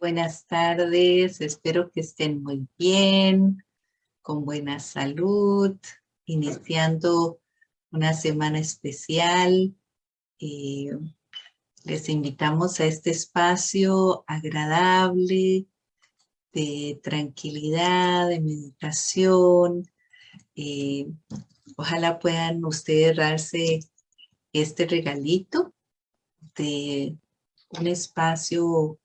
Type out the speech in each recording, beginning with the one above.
buenas tardes, espero que estén muy bien, con buena salud, iniciando una semana especial. Eh, les invitamos a este espacio agradable, de tranquilidad, de meditación. Eh, ojalá puedan ustedes darse este regalito de un espacio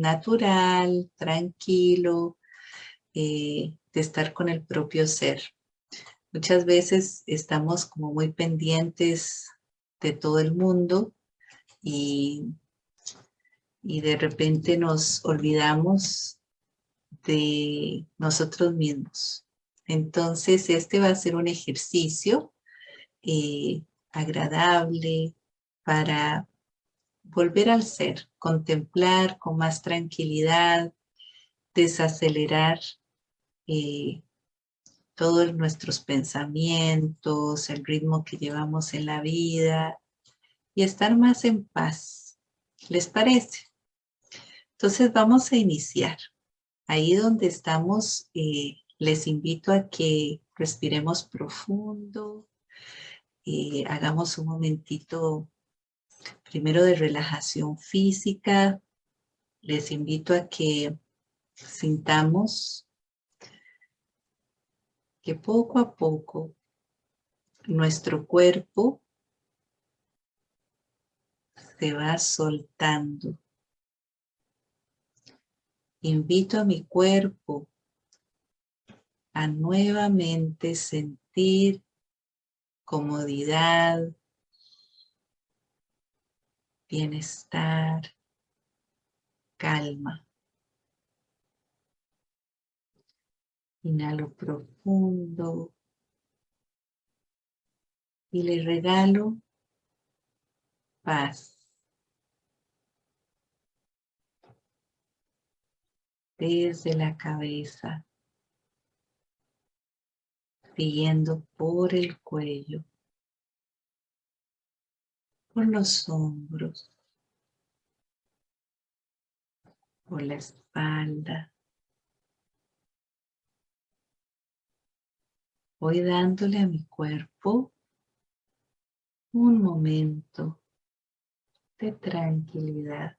natural, tranquilo, eh, de estar con el propio ser. Muchas veces estamos como muy pendientes de todo el mundo y, y de repente nos olvidamos de nosotros mismos. Entonces este va a ser un ejercicio eh, agradable para volver al ser, contemplar con más tranquilidad, desacelerar eh, todos nuestros pensamientos, el ritmo que llevamos en la vida y estar más en paz. ¿Les parece? Entonces vamos a iniciar. Ahí donde estamos, eh, les invito a que respiremos profundo, eh, hagamos un momentito primero de relajación física. Les invito a que sintamos que poco a poco nuestro cuerpo se va soltando. Invito a mi cuerpo a nuevamente sentir comodidad, bienestar, calma. Inhalo profundo y le regalo paz. Desde la cabeza, siguiendo por el cuello, por los hombros, por la espalda. Voy dándole a mi cuerpo un momento de tranquilidad,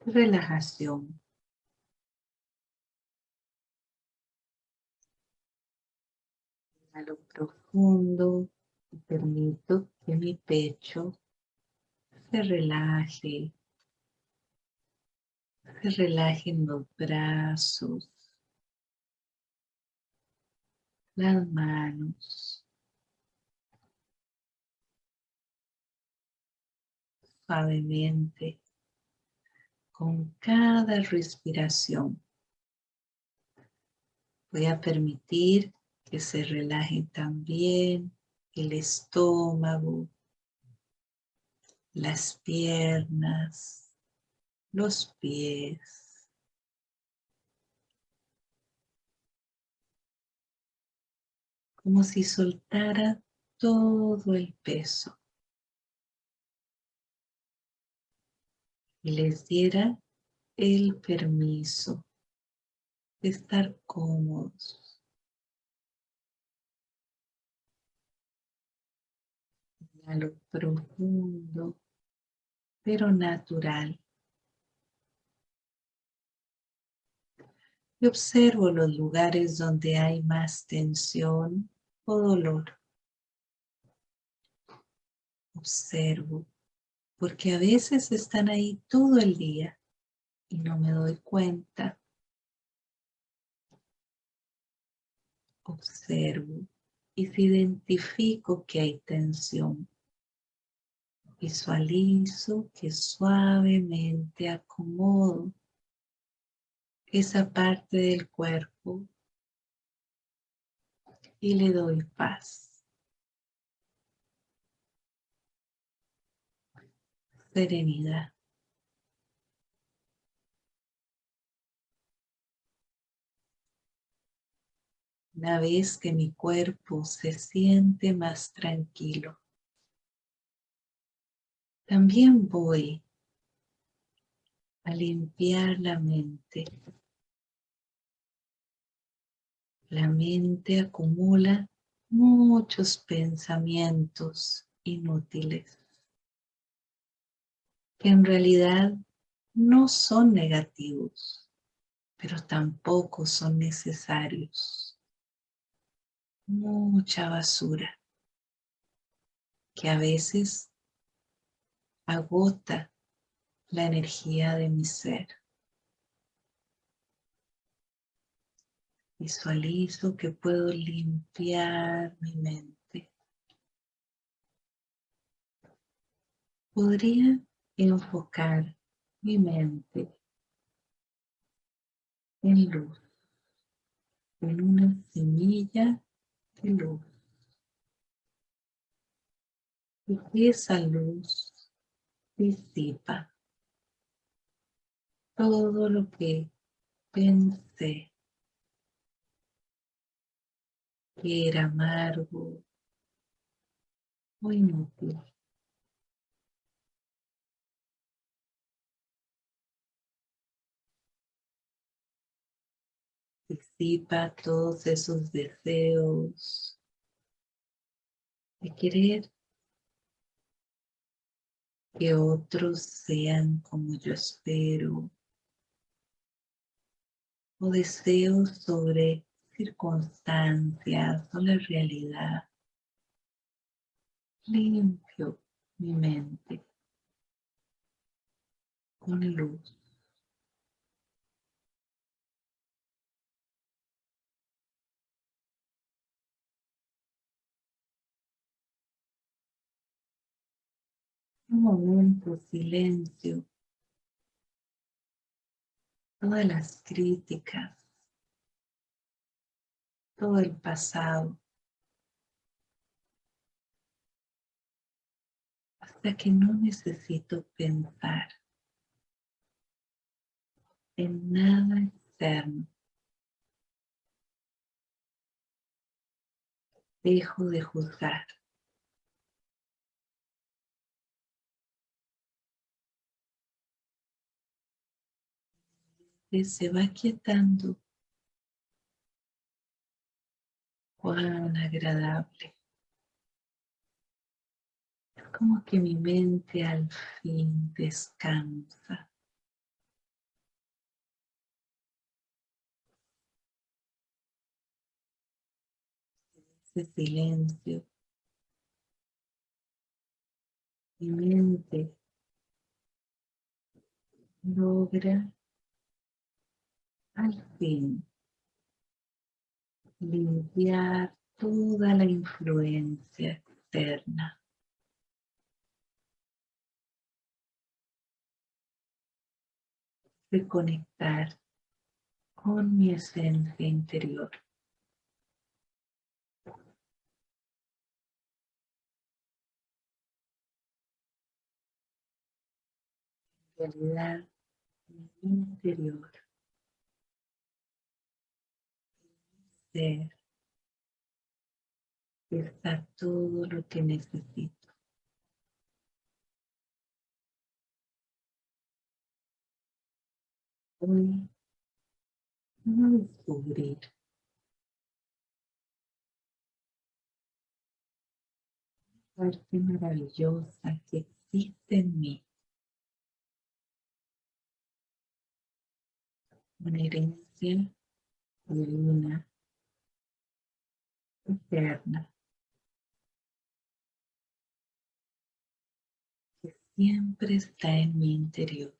de relajación. Inhalo profundo y permito que mi pecho se relaje, se relajen los brazos, las manos, suavemente con cada respiración. Voy a permitir que se relaje también el estómago, las piernas, los pies. Como si soltara todo el peso. Y les diera el permiso de estar cómodos. Lo profundo, pero natural. Y observo los lugares donde hay más tensión o dolor. Observo, porque a veces están ahí todo el día y no me doy cuenta. Observo y si identifico que hay tensión, Visualizo que suavemente acomodo esa parte del cuerpo y le doy paz. Serenidad. Una vez que mi cuerpo se siente más tranquilo, también voy a limpiar la mente. La mente acumula muchos pensamientos inútiles que en realidad no son negativos, pero tampoco son necesarios. Mucha basura que a veces agota la energía de mi ser. Visualizo que puedo limpiar mi mente. Podría enfocar mi mente en luz, en una semilla de luz. Y esa luz disipa todo lo que pensé que era amargo o inútil. Disipa todos esos deseos de querer que otros sean como yo espero o deseos sobre circunstancias o la realidad. Limpio mi mente con luz. Un momento, silencio. Todas las críticas, todo el pasado, hasta que no necesito pensar en nada externo. Dejo de juzgar. Se va quietando. Cuán agradable. Como que mi mente al fin descansa. Ese silencio. Mi mente logra al fin limpiar toda la influencia externa. Reconectar con mi esencia interior. En realidad, interior está todo lo que necesito. Hoy a descubrir parte maravillosa que existe en mí. Una herencia divina eterna que siempre está en mi interior.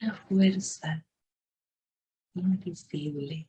Una fuerza invisible.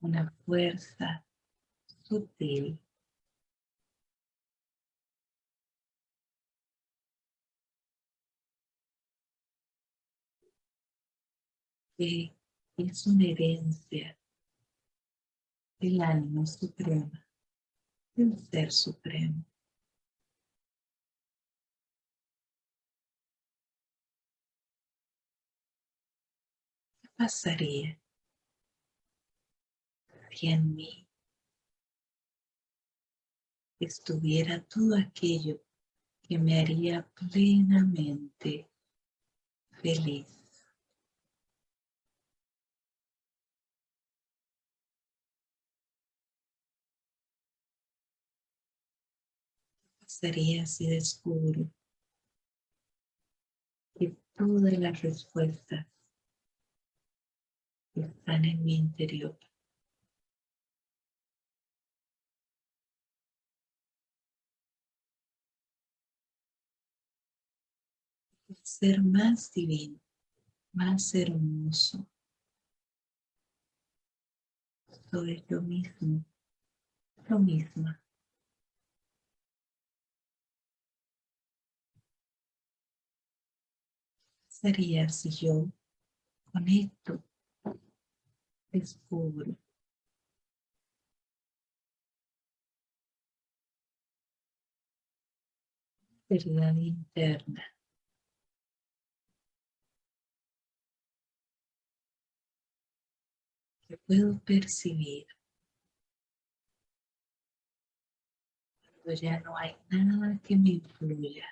Una fuerza sutil. Es una herencia del alma suprema, del ser supremo. ¿Qué pasaría si en mí estuviera todo aquello que me haría plenamente feliz. ¿Qué pasaría si descubro que todas las respuestas están en mi interior? ser más divino, más hermoso. Soy lo mismo, lo mismo. Sería si yo conecto, descubro verdad interna. Que puedo percibir cuando ya no hay nada que me influya,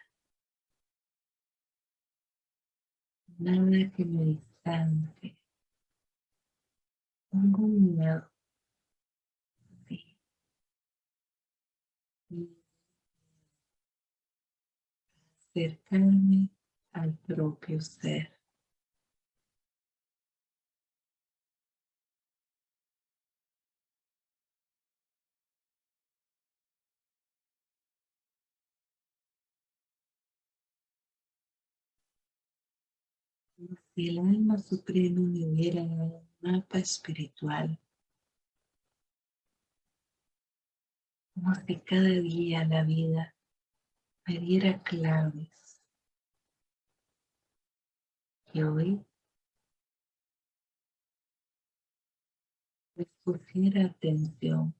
nada que me distante, tengo miedo. acercarme al propio ser. El alma suprema me hubiera un mapa espiritual, como si cada día la vida me diera claves. Y hoy les pusiera atención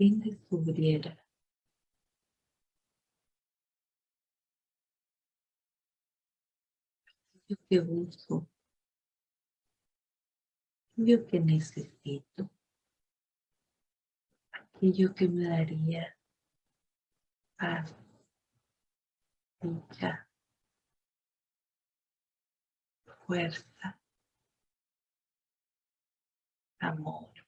fin descubriera. Aquello que busco, aquello que necesito, aquello que me daría paz, dicha, fuerza, amor.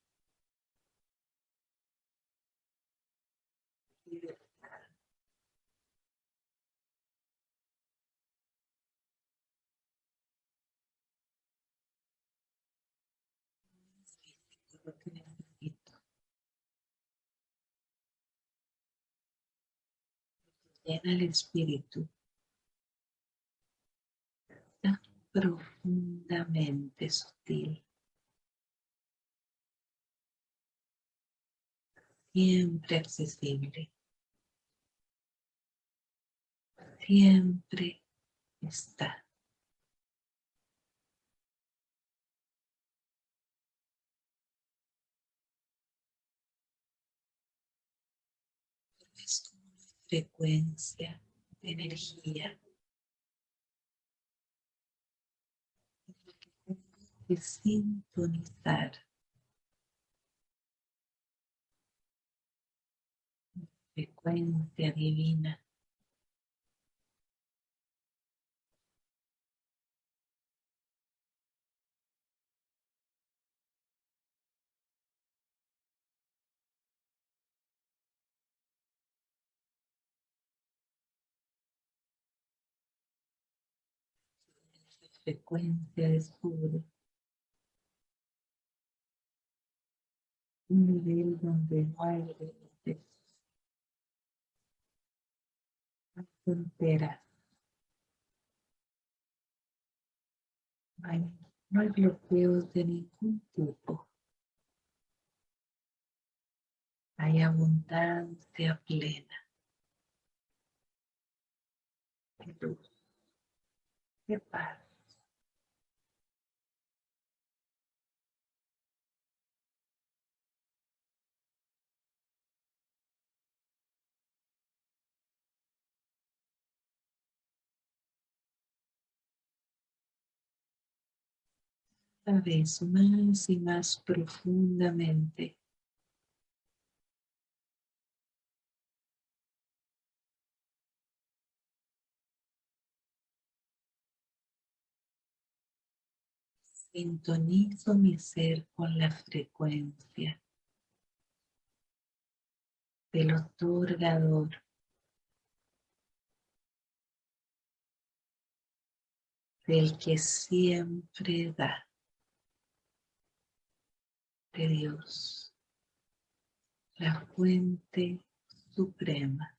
Llena el espíritu tan profundamente sutil. Siempre accesible. Siempre está. Frecuencia de energía. Que sintonizar. Frecuencia divina frecuencia descubre un nivel donde no hay límites, no hay fronteras, no hay, no hay bloqueos de ningún tipo. Hay abundancia plena. De luz, de paz. Cada vez más y más profundamente. Sintonizo mi ser con la frecuencia del otorgador. Del que siempre da. De Dios. La fuente suprema.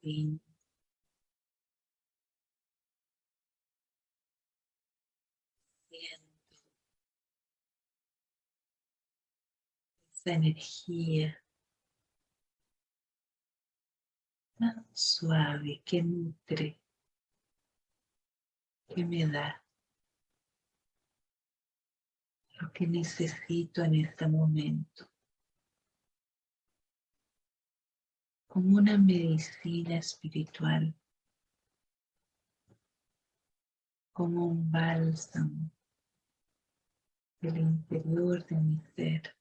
Siento esa energía tan suave que nutre, que me da lo que necesito en este momento. Como una medicina espiritual, como un bálsamo del interior de mi ser.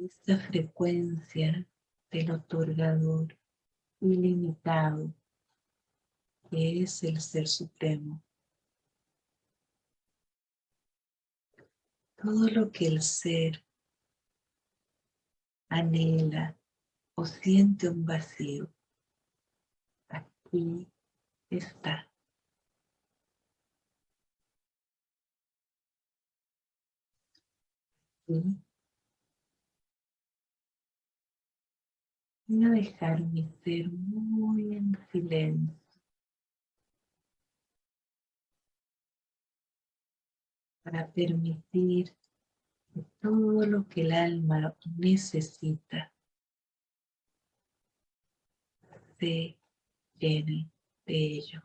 Esta frecuencia del otorgador ilimitado que es el Ser Supremo. Todo lo que el Ser anhela o siente un vacío, aquí está. Voy a dejar mi ser muy en silencio. Para permitir todo lo que el alma necesita se llene de ello.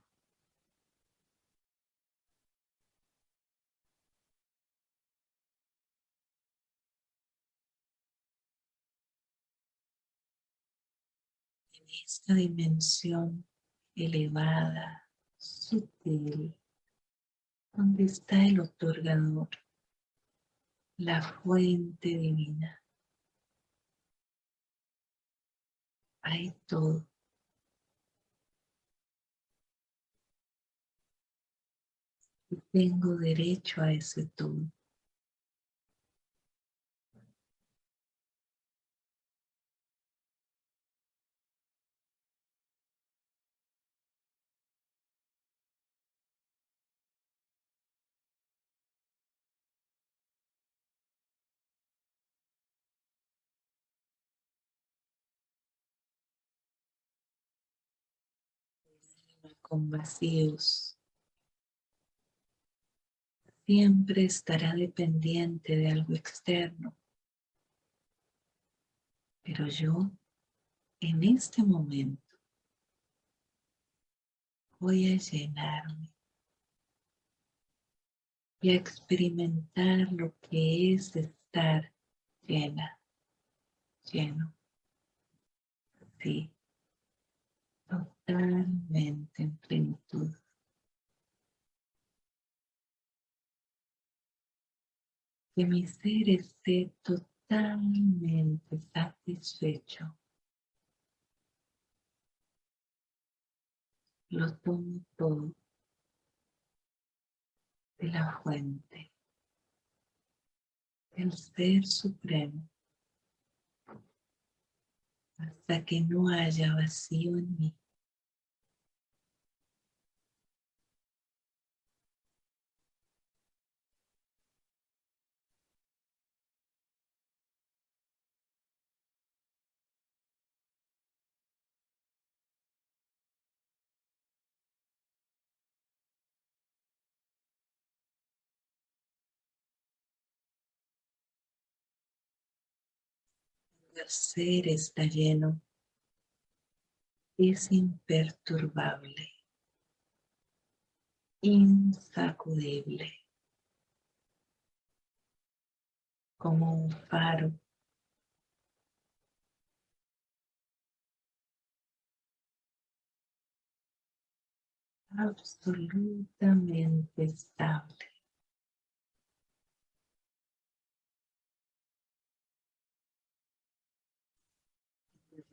En esta dimensión elevada, sutil, donde está el otorgador, la fuente divina. Hay todo. Y tengo derecho a ese todo. Con vacíos. Siempre estará dependiente de algo externo. Pero yo, en este momento, voy a llenarme y a experimentar lo que es estar llena, lleno. Sí, totalmente en plenitud. Que mi ser esté totalmente satisfecho. Lo tomo todo de la fuente, el Ser Supremo hasta que no haya vacío en mí. El ser está lleno, es imperturbable, insacudible, como un faro absolutamente estable.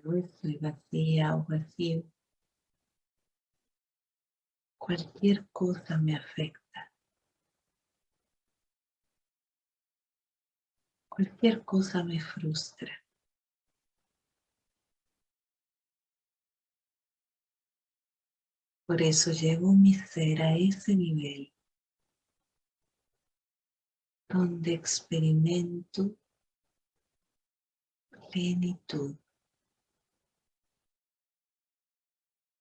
Yo estoy vacía o vacío. Cualquier cosa me afecta. Cualquier cosa me frustra. Por eso llevo mi ser a ese nivel donde experimento plenitud,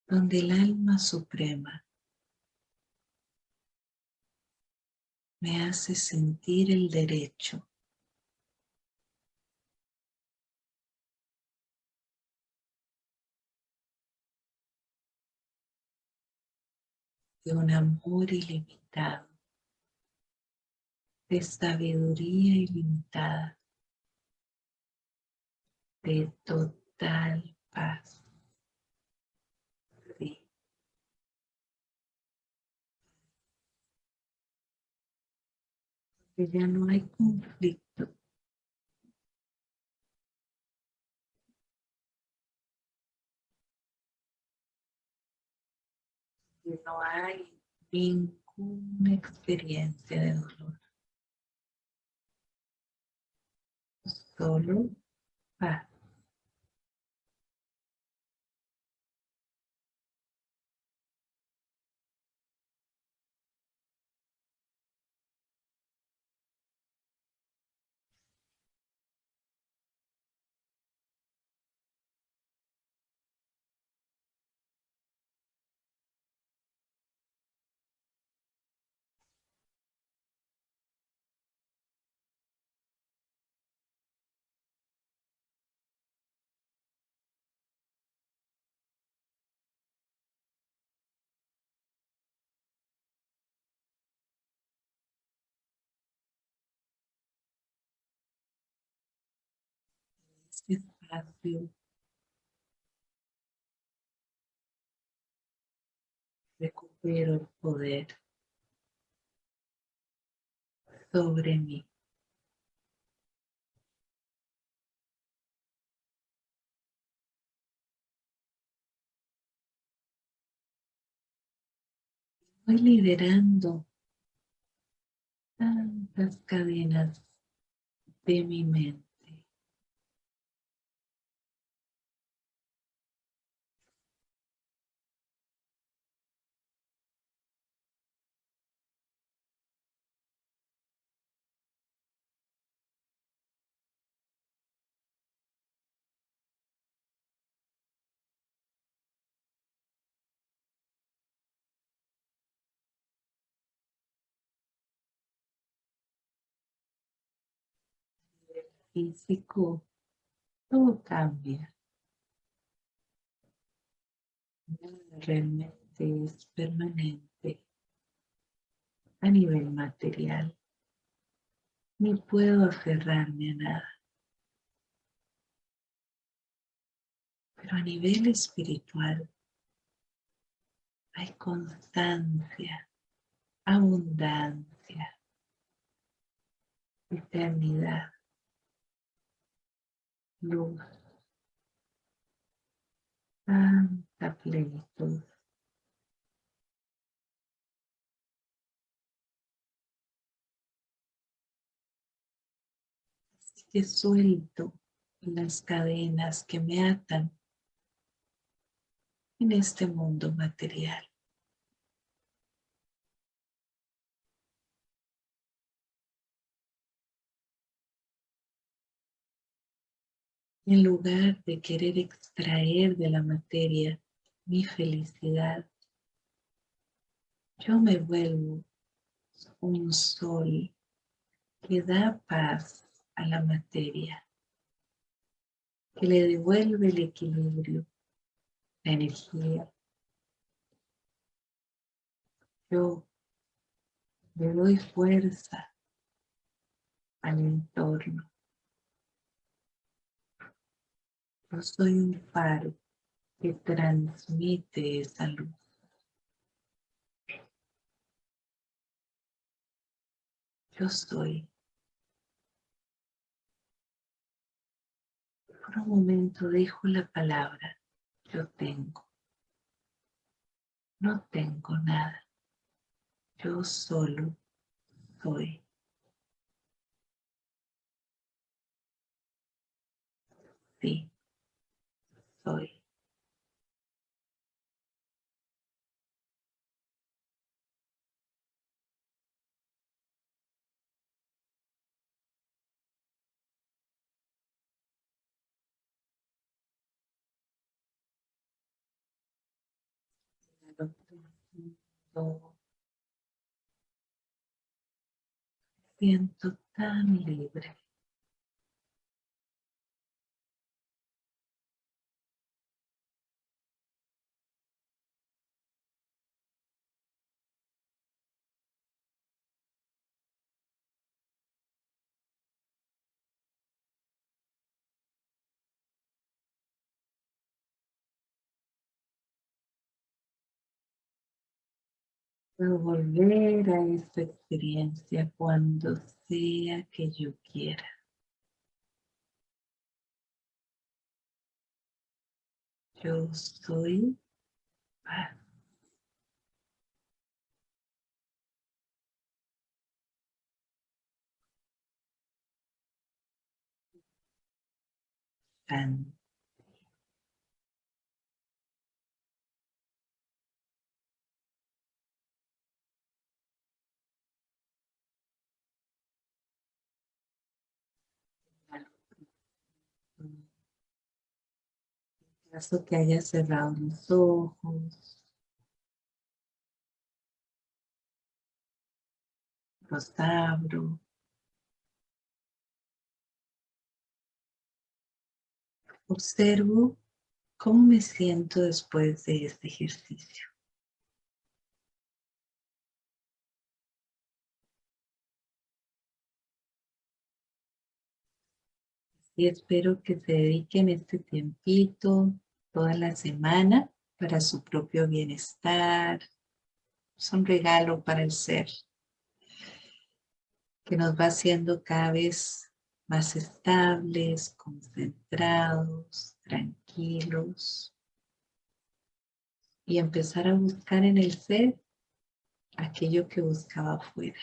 donde el alma suprema me hace sentir el derecho de un amor ilimitado, de sabiduría ilimitada, de total paz. Que ya no hay conflicto. no hay ninguna experiencia de dolor. Solo paz. Espacio recupero el poder sobre mí. Voy liberando tantas cadenas de mi mente. Físico, todo cambia. Nada realmente es permanente a nivel material. Ni puedo aferrarme a nada. Pero a nivel espiritual hay constancia, abundancia, eternidad luz, tanta plenitud. Así que suelto las cadenas que me atan en este mundo material. En lugar de querer extraer de la materia mi felicidad, yo me vuelvo un sol que da paz a la materia. que le devuelve el equilibrio, la energía. Yo le doy fuerza al entorno. Yo soy un faro que transmite esa luz. Yo soy. Por un momento dejo la palabra yo tengo. No tengo nada. Yo solo soy. Sí, soy. Siento tan libre. Puedo volver a esta experiencia cuando sea que yo quiera. Yo soy paz. Caso que haya cerrado los ojos, los abro. Observo cómo me siento después de este ejercicio. Y espero que se dediquen este tiempito toda la semana para su propio bienestar. Es un regalo para el ser que nos va haciendo cada vez más estables, concentrados, tranquilos y empezar a buscar en el ser aquello que buscaba afuera.